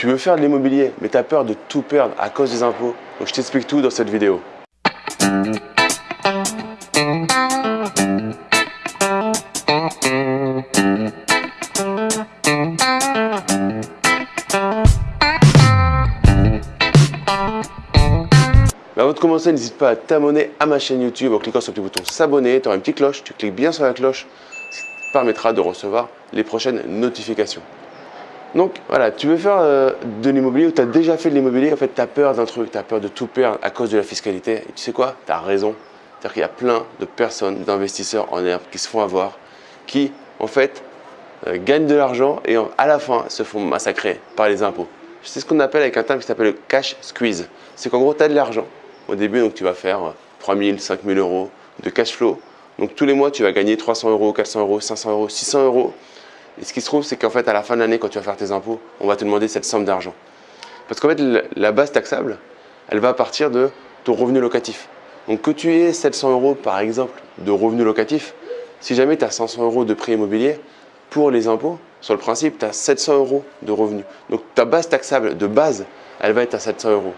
Tu veux faire de l'immobilier, mais tu as peur de tout perdre à cause des impôts. Donc je t'explique tout dans cette vidéo. avant de commencer, n'hésite pas à t'abonner à ma chaîne YouTube en cliquant sur le petit bouton s'abonner. Tu auras une petite cloche, tu cliques bien sur la cloche, ce qui te permettra de recevoir les prochaines notifications. Donc voilà, tu veux faire euh, de l'immobilier ou tu as déjà fait de l'immobilier, en fait tu as peur d'un truc, tu as peur de tout perdre à cause de la fiscalité. Et tu sais quoi? Tu as raison. C'est-à-dire qu'il y a plein de personnes, d'investisseurs en herbe qui se font avoir, qui en fait euh, gagnent de l'argent et à la fin se font massacrer par les impôts. C'est ce qu'on appelle avec un terme qui s'appelle le cash squeeze. C'est qu'en gros tu as de l'argent, au début, donc, tu vas faire 3 000, 5 000 euros de cash flow. Donc tous les mois, tu vas gagner 300 euros, 400 euros, 500 euros, 600 euros. Et ce qui se trouve, c'est qu'en fait, à la fin de l'année, quand tu vas faire tes impôts, on va te demander cette somme d'argent. Parce qu'en fait, la base taxable, elle va partir de ton revenu locatif. Donc que tu aies 700 euros, par exemple, de revenu locatif, si jamais tu as 500 euros de prix immobilier, pour les impôts, sur le principe, tu as 700 euros de revenus. Donc ta base taxable de base, elle va être à 700 euros.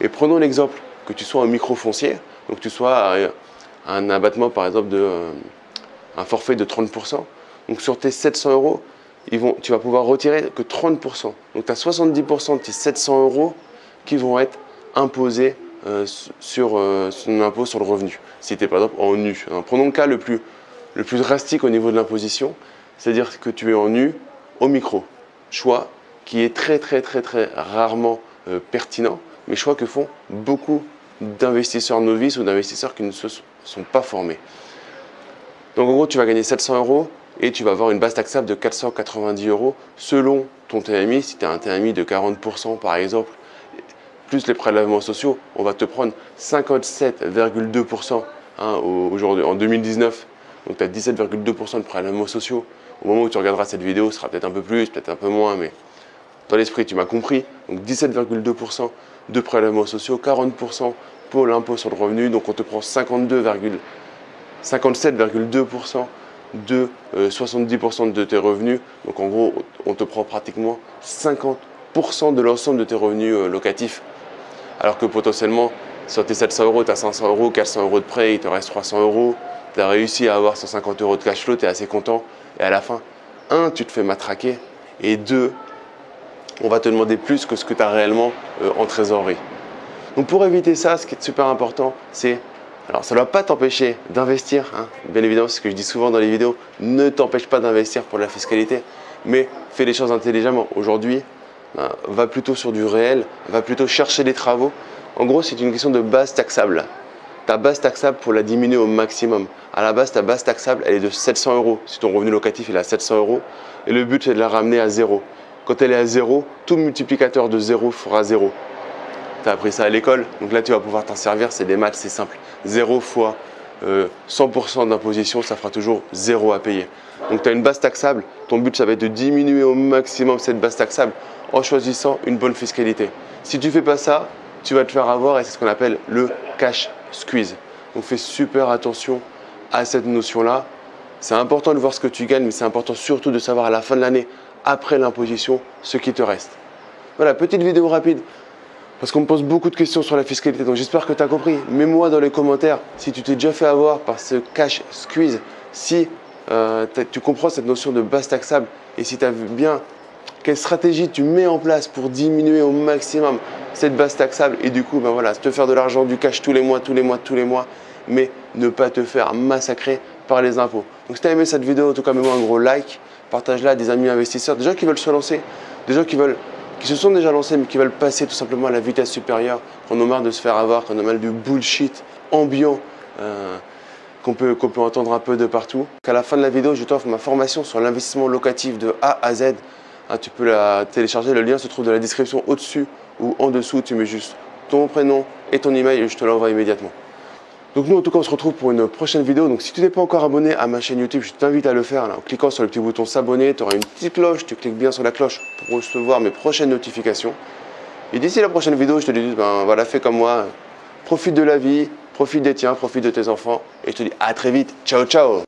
Et prenons l'exemple que tu sois un micro-foncier, donc tu sois un abattement par exemple de euh, un forfait de 30%. Donc sur tes 700 euros, tu vas pouvoir retirer que 30%. Donc tu as 70% de tes 700 euros qui vont être imposés euh, sur euh, son impôt sur le revenu. Si tu es par exemple en nu. prenons le cas le plus, le plus drastique au niveau de l'imposition, c'est-à-dire que tu es en nu au micro. Choix qui est très très très très rarement pertinent, mais choix que font beaucoup d'investisseurs novices ou d'investisseurs qui ne se sont pas formés. Donc en gros, tu vas gagner 700 euros et tu vas avoir une base taxable de 490 euros selon ton TMI. Si tu as un TMI de 40% par exemple, plus les prélèvements sociaux, on va te prendre 57,2% hein, aujourd'hui en 2019. Donc tu as 17,2% de prélèvements sociaux. Au moment où tu regarderas cette vidéo, ce sera peut-être un peu plus, peut-être un peu moins, mais dans l'esprit, tu m'as compris. Donc 17,2% de prélèvements sociaux, 40% pour l'impôt sur le revenu. Donc on te prend 57,2% de 70% euh, de tes revenus. Donc en gros, on te prend pratiquement 50% de l'ensemble de tes revenus euh, locatifs. Alors que potentiellement, sur tes 700 euros, tu as 500 euros, 400 euros de prêt, il te reste 300 euros. Tu as réussi à avoir 150 euros de cash flow, tu es assez content. Et à la fin, un, tu te fais matraquer. Et deux, on va te demander plus que ce que tu as réellement euh, en trésorerie. Donc pour éviter ça, ce qui est super important, c'est, alors ça ne va pas t'empêcher d'investir, hein. bien évidemment, c'est ce que je dis souvent dans les vidéos, ne t'empêche pas d'investir pour la fiscalité, mais fais les choses intelligemment. Aujourd'hui, ben, va plutôt sur du réel, va plutôt chercher des travaux. En gros, c'est une question de base taxable. Ta base taxable, pour la diminuer au maximum. À la base, ta base taxable, elle est de 700 euros. Si ton revenu locatif est à 700 euros, et le but, c'est de la ramener à zéro. Quand elle est à zéro, tout multiplicateur de zéro fera zéro. Tu as appris ça à l'école, donc là tu vas pouvoir t'en servir, c'est des maths, c'est simple. 0 fois 100% euh, d'imposition, ça fera toujours zéro à payer. Donc tu as une base taxable, ton but ça va être de diminuer au maximum cette base taxable en choisissant une bonne fiscalité. Si tu ne fais pas ça, tu vas te faire avoir et c'est ce qu'on appelle le cash squeeze. Donc fais super attention à cette notion-là. C'est important de voir ce que tu gagnes, mais c'est important surtout de savoir à la fin de l'année après l'imposition ce qui te reste. Voilà, petite vidéo rapide parce qu'on me pose beaucoup de questions sur la fiscalité, donc j'espère que tu as compris. Mets-moi dans les commentaires si tu t'es déjà fait avoir par ce cash squeeze, si euh, tu comprends cette notion de base taxable et si tu as vu bien quelle stratégie tu mets en place pour diminuer au maximum cette base taxable et du coup, ben voilà, te faire de l'argent, du cash tous les mois, tous les mois, tous les mois, mais ne pas te faire massacrer par les impôts. Donc si tu as aimé cette vidéo, en tout cas, mets-moi un gros like partage-la à des amis investisseurs, des gens qui veulent se lancer, des gens qui, veulent, qui se sont déjà lancés mais qui veulent passer tout simplement à la vitesse supérieure, qu'on a marre de se faire avoir, qu'on a mal du bullshit ambiant euh, qu'on peut, peut entendre un peu de partout. Qu'à la fin de la vidéo, je t'offre ma formation sur l'investissement locatif de A à Z. Ah, tu peux la télécharger, le lien se trouve dans la description au-dessus ou en dessous. Tu mets juste ton prénom et ton email et je te l'envoie immédiatement. Donc nous en tout cas on se retrouve pour une prochaine vidéo. Donc si tu n'es pas encore abonné à ma chaîne YouTube, je t'invite à le faire en cliquant sur le petit bouton s'abonner. Tu auras une petite cloche, tu cliques bien sur la cloche pour recevoir mes prochaines notifications. Et d'ici la prochaine vidéo, je te dis, ben voilà, fais comme moi, profite de la vie, profite des tiens, profite de tes enfants. Et je te dis à très vite. Ciao, ciao